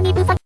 にぶさ